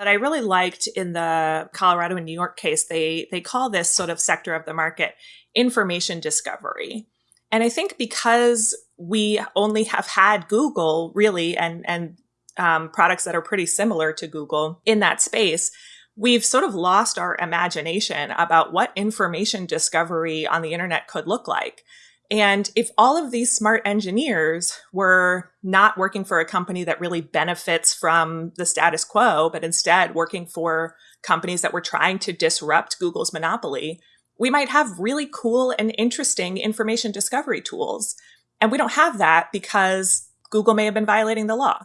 But I really liked in the Colorado and New York case, they they call this sort of sector of the market information discovery. And I think because we only have had Google really and and um, products that are pretty similar to Google in that space, we've sort of lost our imagination about what information discovery on the internet could look like. And if all of these smart engineers were not working for a company that really benefits from the status quo, but instead working for companies that were trying to disrupt Google's monopoly, we might have really cool and interesting information discovery tools. And we don't have that because Google may have been violating the law.